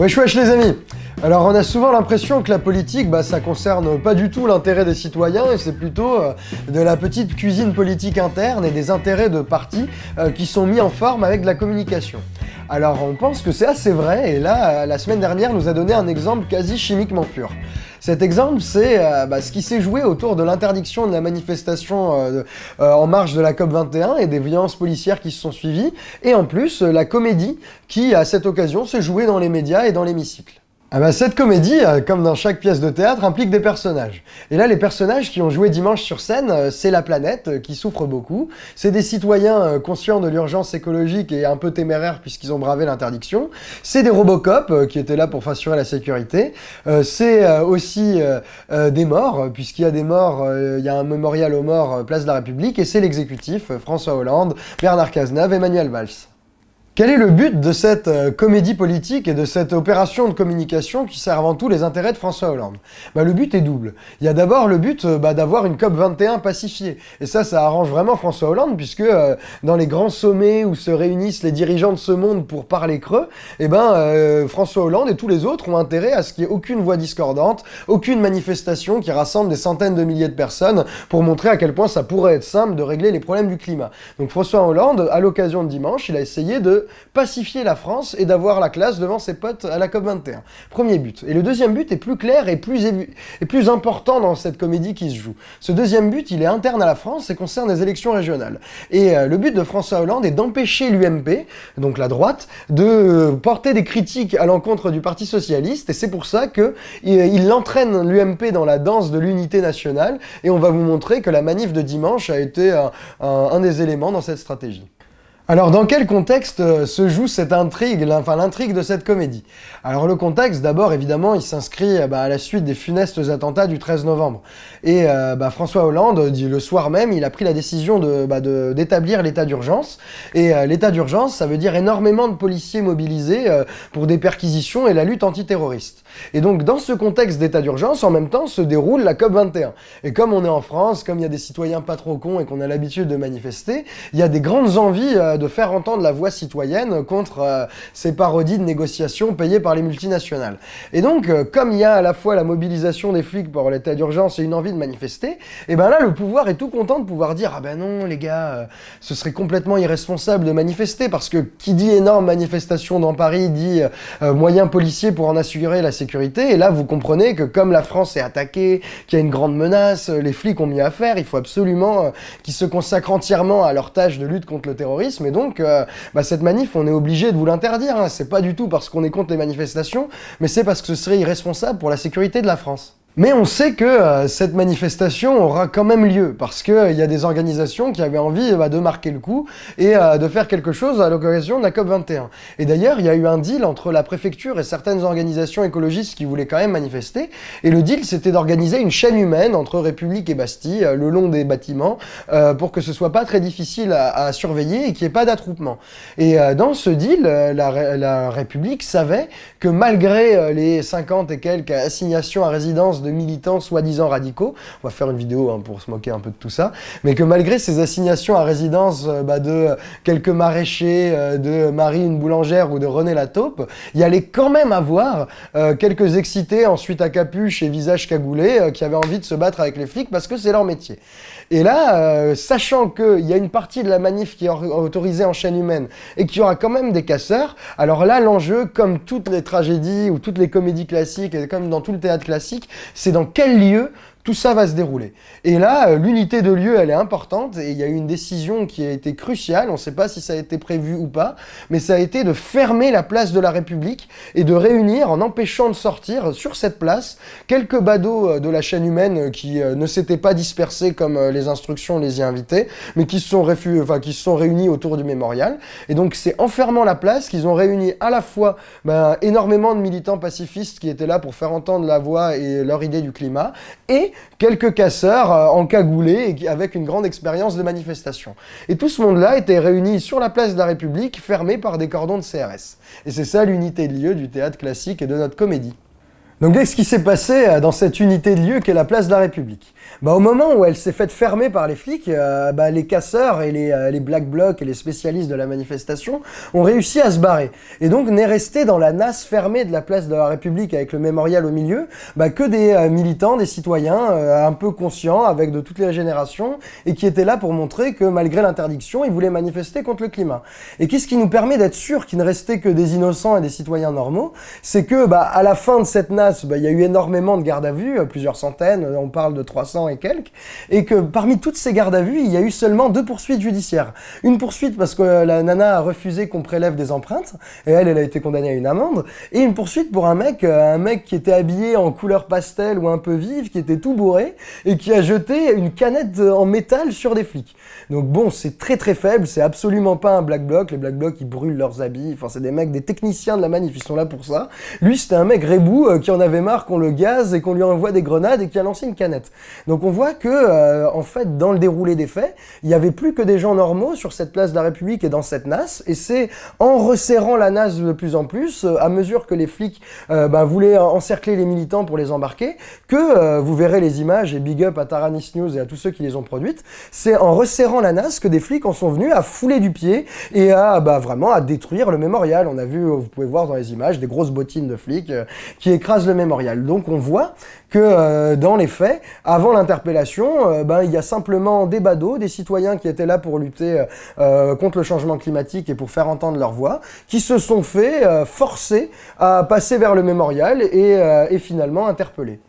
Wesh wesh les amis Alors on a souvent l'impression que la politique, bah, ça concerne pas du tout l'intérêt des citoyens et c'est plutôt euh, de la petite cuisine politique interne et des intérêts de partis euh, qui sont mis en forme avec de la communication. Alors on pense que c'est assez vrai et là, euh, la semaine dernière nous a donné un exemple quasi chimiquement pur. Cet exemple, c'est bah, ce qui s'est joué autour de l'interdiction de la manifestation en marge de la COP21 et des violences policières qui se sont suivies, et en plus la comédie qui, à cette occasion, s'est jouée dans les médias et dans l'hémicycle. Ah bah cette comédie, euh, comme dans chaque pièce de théâtre, implique des personnages. Et là, les personnages qui ont joué dimanche sur scène, euh, c'est la planète, euh, qui souffre beaucoup. C'est des citoyens conscients de l'urgence écologique et un peu téméraires puisqu'ils ont bravé l'interdiction. C'est des Robocop qui étaient là pour assurer la sécurité. c'est aussi des morts, puisqu'il y a des morts, il y a un mémorial aux morts, place de la République. Et c'est l'exécutif, François Hollande, Bernard Cazeneuve, Emmanuel Valls. Quel est le but de cette euh, comédie politique et de cette opération de communication qui sert avant tout les intérêts de François Hollande? Bah, Le but est double. Il y a d'abord le but euh, bah, d'avoir une COP 21 pacifiée. Et ça, ça arrange vraiment François Hollande, puisque euh, dans les grands sommets où se réunissent les dirigeants de ce monde pour parler creux, eh ben, François Hollande et tous les autres ont intérêt à ce qu'il n'y ait aucune voix discordante, aucune manifestation qui rassemble des centaines de milliers de personnes pour montrer à quel point ça pourrait être simple de régler les problèmes du climat. Donc François Hollande, à l'occasion de dimanche, il a essayé de pacifier la France et d'avoir la classe devant ses potes à la COP21. Premier but. Et le deuxième but est plus clair et plus, et plus important dans cette comédie qui se joue. Ce deuxième but, il est interne à la France et concerne les élections régionales. Et euh, le but de François Hollande est d'empêcher l'UMP, donc la droite, de porter des critiques à l'encontre du Parti Socialiste, et c'est pour ça qu'il il entraîne l'UMP dans la danse de l'unité nationale, et on va vous montrer que la manif de dimanche a été un des éléments dans cette stratégie. Alors dans quel contexte euh, se joue cette intrigue, enfin l'intrigue de cette comédie? Alors le contexte, d'abord évidemment, il s'inscrit euh, bah, à la suite des funestes attentats du 13 novembre. Et euh, bah, François Hollande, le soir même, il a pris la décision bah, d'établir l'état d'urgence. Et l'état d'urgence, ça veut dire énormément de policiers mobilisés pour des perquisitions et la lutte antiterroriste. Et donc dans ce contexte d'état d'urgence, en même temps, se déroule la COP21. Et comme on est en France, comme il y a des citoyens pas trop cons et qu'on a l'habitude de manifester, il y a des grandes envies de faire entendre la voix citoyenne contre euh, ces parodies de négociations payées par les multinationales. Et donc, euh, comme il y a à la fois la mobilisation des flics pour l'état d'urgence et une envie de manifester, et eh ben là, le pouvoir est tout content de pouvoir dire « Ah ben non, les gars, euh, ce serait complètement irresponsable de manifester, parce que qui dit énorme manifestation dans Paris dit moyens policiers pour en assurer la sécurité, et là, vous comprenez que comme la France est attaquée, qu'il y a une grande menace, les flics ont mieux à faire, il faut absolument qu'ils se consacrent entièrement à leur tâche de lutte contre le terrorisme, et donc, euh, bah, cette manif, on est obligé de vous l'interdire. Hein. C'est pas du tout parce qu'on est contre les manifestations, mais c'est parce que ce serait irresponsable pour la sécurité de la France. Mais on sait que euh, cette manifestation aura quand même lieu, parce qu'il euh, y a des organisations qui avaient envie bah, de marquer le coup et euh, de faire quelque chose à l'occasion de la COP21. Et d'ailleurs, il y a eu un deal entre la préfecture et certaines organisations écologistes qui voulaient quand même manifester, et le deal c'était d'organiser une chaîne humaine entre République et Bastille, le long des bâtiments, pour que ce soit pas très difficile à, surveiller et qu'il n'y ait pas d'attroupement. Et dans ce deal, la, la République savait que malgré les 50 et quelques assignations à résidence de militants soi-disant radicaux, on va faire une vidéo hein, pour se moquer un peu de tout ça, mais que malgré ces assignations à résidence euh, bah, de quelques maraîchers, euh, de Marie une boulangère ou de René la taupe, il y allait quand même avoir euh, quelques excités ensuite à capuche et visage cagoulé qui avaient envie de se battre avec les flics parce que c'est leur métier. Et là, sachant qu'il y a une partie de la manif qui est autorisée en chaîne humaine et qu'il y aura quand même des casseurs, alors là, l'enjeu, comme toutes les tragédies ou toutes les comédies classiques et comme dans tout le théâtre classique, c'est dans quel lieu tout ça va se dérouler. Et là, euh, l'unité de lieu, elle est importante, et il y a eu une décision qui a été cruciale, on ne sait pas si ça a été prévu ou pas, mais ça a été de fermer la place de la République et de réunir, en empêchant de sortir sur cette place, quelques badauds euh, de la chaîne humaine euh, qui ne s'étaient pas dispersés comme les instructions les y invitaient, mais qui se sont, enfin, qui se sont réunis autour du mémorial. Et donc c'est en fermant la place qu'ils ont réuni à la fois ben, énormément de militants pacifistes qui étaient là pour faire entendre la voix et leur idée du climat, et quelques casseurs euh, encagoulés et avec une grande expérience de manifestation. Et tout ce monde-là était réuni sur la place de la République, fermé par des cordons de CRS. Et c'est ça l'unité de lieu du théâtre classique et de notre comédie. Donc qu'est-ce qui s'est passé euh, dans cette unité de lieu qu'est la place de la République? Bah, Au moment où elle s'est faite fermer par les flics, euh, bah, les casseurs et les, euh, les, black blocs et les spécialistes de la manifestation ont réussi à se barrer. Et donc n'est resté dans la nasse fermée de la place de la République avec le mémorial au milieu bah, que des militants, des citoyens un peu conscients avec de toutes les générations et qui étaient là pour montrer que malgré l'interdiction, ils voulaient manifester contre le climat. Et qu'est-ce qui nous permet d'être sûr qu'il ne restait que des innocents et des citoyens normaux? C'est que bah, à la fin de cette nasse, bah, il y a eu énormément de gardes à vue, euh, plusieurs centaines, euh, on parle de 300 et quelques, et que parmi toutes ces gardes à vue, il y a eu seulement deux poursuites judiciaires. Une poursuite parce que euh, la nana a refusé qu'on prélève des empreintes, et elle, elle a été condamnée à une amende, et une poursuite pour un mec, un mec qui était habillé en couleur pastel ou un peu vive, qui était tout bourré, et qui a jeté une canette en métal sur des flics. Donc bon, c'est très très faible, c'est absolument pas un black bloc, les black blocs ils brûlent leurs habits, enfin c'est des mecs, des techniciens de la manif, ils sont là pour ça. Lui c'était un mec rebou qui en avait marre qu'on le gaze et qu'on lui envoie des grenades et qui a lancé une canette. Donc on voit que, euh, en fait, dans le déroulé des faits, il n'y avait plus que des gens normaux sur cette place de la République et dans cette NAS, et c'est en resserrant la NAS de plus en plus, euh, à mesure que les flics euh, bah, voulaient encercler les militants pour les embarquer, que vous verrez les images, et big up à Taranis News et à tous ceux qui les ont produites, c'est en resserrant la NAS que des flics en sont venus à fouler du pied et à bah, vraiment à détruire le mémorial. On a vu, vous pouvez voir dans les images, des grosses bottines de flics qui écrasent mémorial. Donc on voit que euh, dans les faits, avant l'interpellation, euh, ben, il y a simplement des badauds, des citoyens qui étaient là pour lutter euh, contre le changement climatique et pour faire entendre leur voix, qui se sont fait forcer à passer vers le mémorial et, et finalement interpeller.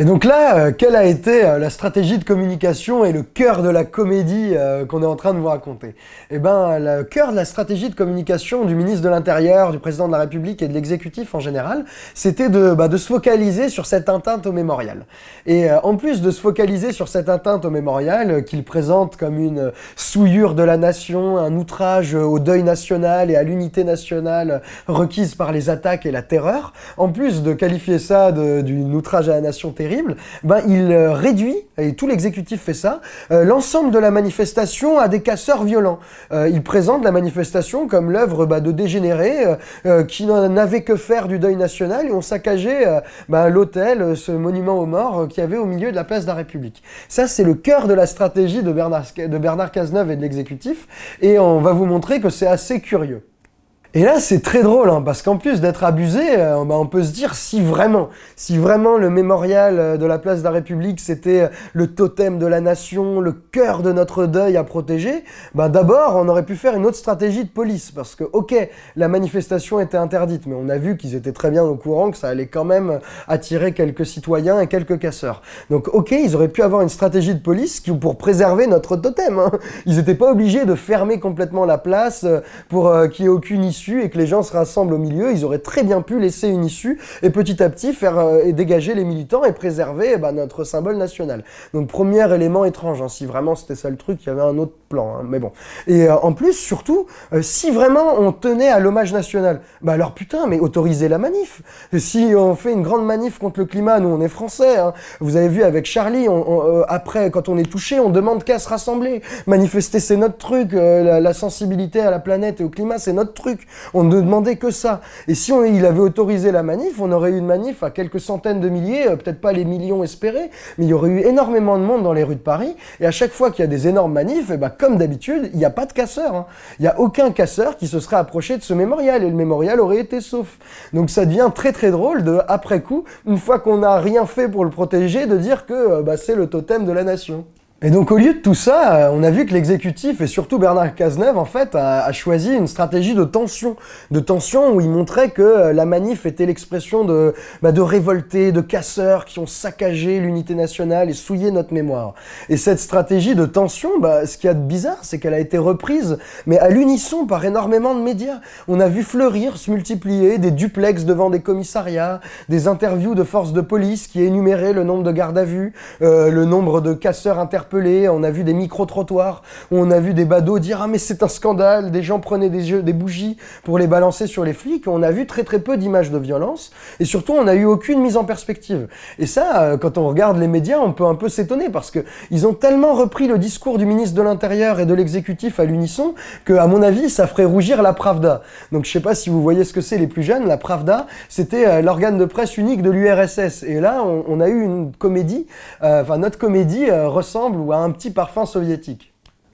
Et donc là, euh, quelle a été euh, la stratégie de communication et le cœur de la comédie euh, qu'on est en train de vous raconter? Eh ben, le cœur de la stratégie de communication du ministre de l'Intérieur, du président de la République et de l'exécutif en général, c'était de, bah, se focaliser sur cette atteinte au mémorial. Et en plus de se focaliser sur cette atteinte au mémorial, qu'il présente comme une souillure de la nation, un outrage au deuil national et à l'unité nationale requise par les attaques et la terreur, en plus de qualifier ça d'une outrage à la nation terrible, ben, il euh, réduit, et tout l'exécutif fait ça, euh, l'ensemble de la manifestation à des casseurs violents. Euh, il présente la manifestation comme l'œuvre bah, de dégénérés qui n'avaient que faire du deuil national et ont saccagé bah, l'hôtel, ce monument aux morts qui avait au milieu de la place de la République. Ça, c'est le cœur de la stratégie de Bernard Cazeneuve et de l'exécutif, et on va vous montrer que c'est assez curieux. Et là, c'est très drôle, hein, parce qu'en plus d'être abusé, euh, bah, on peut se dire si vraiment, si vraiment le mémorial euh, de la place de la République, c'était euh, le totem de la nation, le cœur de notre deuil à protéger, bah d'abord, on aurait pu faire une autre stratégie de police, parce que, ok, la manifestation était interdite, mais on a vu qu'ils étaient très bien au courant que ça allait quand même attirer quelques citoyens et quelques casseurs. Donc, ok, ils auraient pu avoir une stratégie de police pour préserver notre totem. Hein. Ils n'étaient pas obligés de fermer complètement la place pour qu'il n'y ait aucune issue et que les gens se rassemblent au milieu, ils auraient très bien pu laisser une issue et petit à petit faire euh, et dégager les militants et préserver eh ben, notre symbole national. Donc premier élément étrange, hein, si vraiment c'était ça le truc, il y avait un autre plan, hein, mais bon. Et euh, en plus, surtout, euh, si vraiment on tenait à l'hommage national, bah alors putain, mais autorisez la manif. Si on fait une grande manif contre le climat, nous on est français, hein. vous avez vu avec Charlie, après quand on est touché, on demande qu'à se rassembler. Manifester c'est notre truc, la sensibilité à la planète et au climat c'est notre truc. On ne demandait que ça. Et si on, il avait autorisé la manif, on aurait eu une manif à quelques centaines de milliers, euh, peut-être pas les millions espérés, mais il y aurait eu énormément de monde dans les rues de Paris. Et à chaque fois qu'il y a des énormes manifs, eh ben, comme d'habitude, il n'y a pas de casseurs. Hein. Il n'y a aucun casseur qui se serait approché de ce mémorial. Et le mémorial aurait été sauf. Donc ça devient très très drôle de, après coup, une fois qu'on n'a rien fait pour le protéger, de dire que euh, bah, c'est le totem de la nation. Et donc au lieu de tout ça, euh, on a vu que l'exécutif, et surtout Bernard Cazeneuve, en fait, a, choisi une stratégie de tension. De tension où il montrait que euh, la manif était l'expression de, bah, de révoltés, de casseurs qui ont saccagé l'unité nationale et souillé notre mémoire. Et cette stratégie de tension, bah, ce qu'il y a de bizarre, c'est qu'elle a été reprise, mais à l'unisson par énormément de médias. On a vu fleurir, se multiplier, des duplex devant des commissariats, des interviews de forces de police qui énuméraient le nombre de gardes à vue, euh, le nombre de casseurs interpellés on a vu des micro-trottoirs, on a vu des badauds dire « Ah mais c'est un scandale !» Des gens prenaient des, des bougies pour les balancer sur les flics. On a vu très très peu d'images de violence. Et surtout, on n'a eu aucune mise en perspective. Et ça, euh, quand on regarde les médias, on peut un peu s'étonner parce que ils ont tellement repris le discours du ministre de l'Intérieur et de l'exécutif à l'unisson que, à mon avis, ça ferait rougir la Pravda. Donc je sais pas si vous voyez ce que c'est les plus jeunes. La Pravda, c'était euh, l'organe de presse unique de l'URSS. Et là, on, a eu une comédie, euh, enfin notre comédie ressemble ou a un petit parfum soviétique.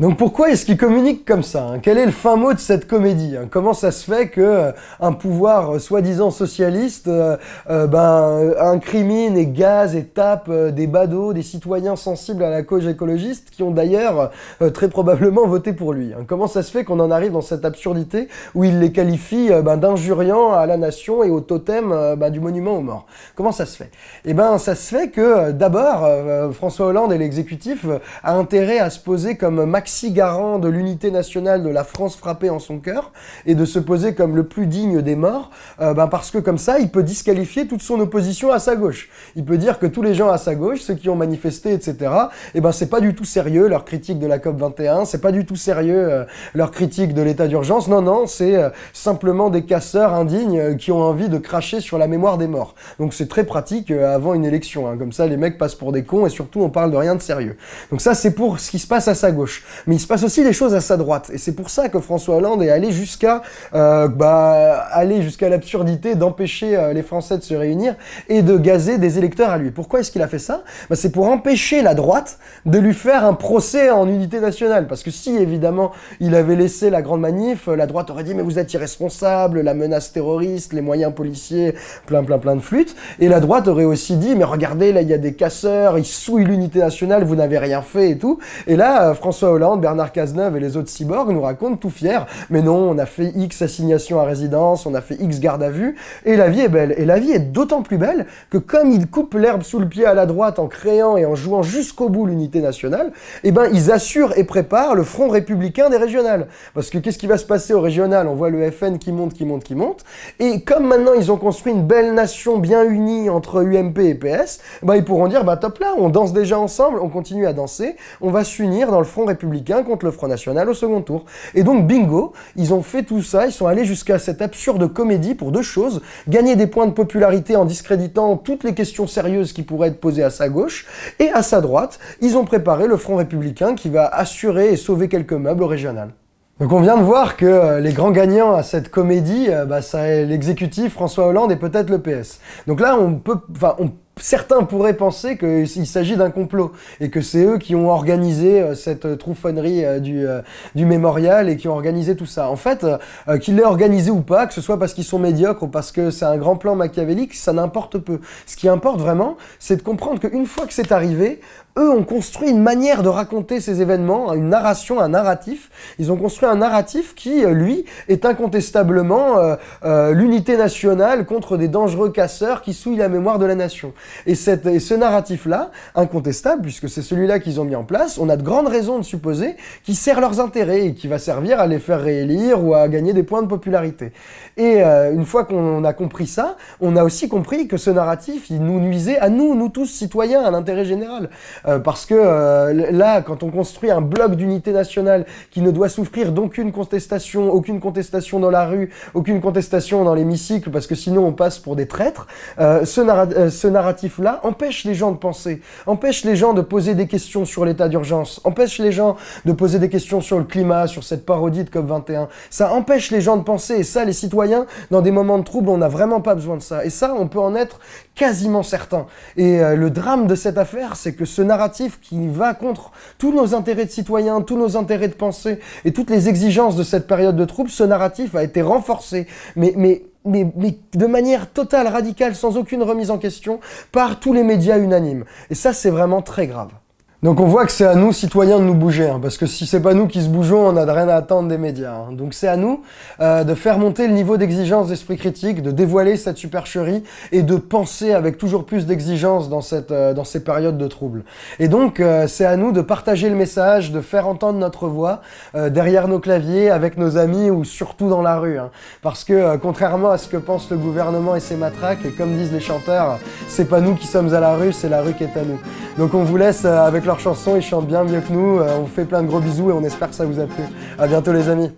Donc pourquoi est-ce qu'il communique comme ça hein? Quel est le fin mot de cette comédie hein? Comment ça se fait que euh, un pouvoir euh, soi-disant socialiste euh, ben, incrimine et gaze et tape des badauds, des citoyens sensibles à la cause écologiste qui ont d'ailleurs très probablement voté pour lui hein? Comment ça se fait qu'on en arrive dans cette absurdité où il les qualifie ben, d'injuriants à la nation et au totem ben, du monument aux morts? Comment ça se fait? Eh ben ça se fait que d'abord François Hollande et l'exécutif a intérêt à se poser comme max garant de l'unité nationale de la France frappée en son cœur et de se poser comme le plus digne des morts, euh, ben parce que comme ça, il peut disqualifier toute son opposition à sa gauche. Il peut dire que tous les gens à sa gauche, ceux qui ont manifesté, etc., et eh ben c'est pas du tout sérieux leur critique de la COP 21, c'est pas du tout sérieux euh, leur critique de l'état d'urgence. Non, non, c'est euh, simplement des casseurs indignes qui ont envie de cracher sur la mémoire des morts. Donc c'est très pratique avant une élection. Hein. Comme ça, les mecs passent pour des cons et surtout on parle de rien de sérieux. Donc ça, c'est pour ce qui se passe à sa gauche. Mais il se passe aussi des choses à sa droite. Et c'est pour ça que François Hollande est allé jusqu'à euh, bah, aller jusqu'à l'absurdité d'empêcher euh, les Français de se réunir et de gazer des électeurs à lui. Pourquoi est-ce qu'il a fait ça? Bah, C'est pour empêcher la droite de lui faire un procès en unité nationale. Parce que si, évidemment, il avait laissé la grande manif, la droite aurait dit « mais vous êtes irresponsable, la menace terroriste, les moyens policiers, plein plein plein de flûtes ». Et la droite aurait aussi dit « mais regardez, là, il y a des casseurs, ils souillent l'unité nationale, vous n'avez rien fait et tout ». Et là, euh, François Hollande Bernard Cazeneuve et les autres cyborgs nous racontent tout fiers. Mais non, on a fait X assignations à résidence, on a fait X garde à vue, et la vie est belle. Et la vie est d'autant plus belle que comme ils coupent l'herbe sous le pied à la droite en créant et en jouant jusqu'au bout l'unité nationale, eh ben ils assurent et préparent le front républicain des régionales. Parce que qu'est-ce qui va se passer au régional? On voit le FN qui monte, qui monte, qui monte. Et comme maintenant ils ont construit une belle nation bien unie entre UMP et PS, ben ils pourront dire, bah top là, on danse déjà ensemble, on continue à danser, on va s'unir dans le front républicain contre le Front National au second tour. Et donc, bingo, ils ont fait tout ça, ils sont allés jusqu'à cette absurde comédie pour deux choses. Gagner des points de popularité en discréditant toutes les questions sérieuses qui pourraient être posées à sa gauche, et à sa droite, ils ont préparé le Front Républicain qui va assurer et sauver quelques meubles régionales. Donc on vient de voir que euh, les grands gagnants à cette comédie, euh, bah, ça l'exécutif, François Hollande et peut-être le PS. Donc là, on peut, on certains pourraient penser qu'il s'agit d'un complot et que c'est eux qui ont organisé euh, cette euh, trouffonnerie euh, du, du mémorial et qui ont organisé tout ça. En fait, qu'ils l'aient organisé ou pas, que ce soit parce qu'ils sont médiocres ou parce que c'est un grand plan machiavélique, ça n'importe peu. Ce qui importe vraiment, c'est de comprendre qu'une fois que c'est arrivé, eux ont construit une manière de raconter ces événements, une narration, un narratif. Ils ont construit un narratif qui, lui, est incontestablement l'unité nationale contre des dangereux casseurs qui souillent la mémoire de la nation. Et, ce narratif-là, incontestable, puisque c'est celui-là qu'ils ont mis en place, on a de grandes raisons de supposer qu'il sert leurs intérêts et qui va servir à les faire réélire ou à gagner des points de popularité. Et euh, une fois qu'on a compris ça, on a aussi compris que ce narratif, il nous nuisait à nous, nous tous citoyens, à l'intérêt général. Euh, parce que euh, là, quand on construit un bloc d'unité nationale qui ne doit souffrir d'aucune contestation, aucune contestation dans la rue, aucune contestation dans l'hémicycle, parce que sinon on passe pour des traîtres, ce, ce narratif là empêche les gens de penser, empêche les gens de poser des questions sur l'état d'urgence, empêche les gens de poser des questions sur le climat, sur cette parodie de COP21. Ça empêche les gens de penser, et ça, les citoyens, dans des moments de trouble, on n'a vraiment pas besoin de ça. Et ça, on peut en être quasiment certain. Et euh, le drame de cette affaire, c'est que ce narratif qui va contre tous nos intérêts de citoyens, tous nos intérêts de pensée, et toutes les exigences de cette période de trouble, ce narratif a été renforcé. Mais, mais mais, de manière totale, radicale, sans aucune remise en question, par tous les médias unanimes. Et ça, c'est vraiment très grave. Donc on voit que c'est à nous, citoyens, de nous bouger, hein, parce que si c'est pas nous qui se bougeons, on n'a rien à attendre des médias. Hein. Donc c'est à nous euh, de faire monter le niveau d'exigence d'esprit critique, de dévoiler cette supercherie et de penser avec toujours plus d'exigence dans, cette, euh, dans ces périodes de troubles. Et donc euh, c'est à nous de partager le message, de faire entendre notre voix derrière nos claviers, avec nos amis ou surtout dans la rue. Hein. Parce que contrairement à ce que pense le gouvernement et ses matraques, et comme disent les chanteurs, c'est pas nous qui sommes à la rue, c'est la rue qui est à nous. Donc on vous laisse avec chansons, ils chantent bien mieux que nous. Euh, on vous fait plein de gros bisous et on espère que ça vous a plu. A bientôt les amis.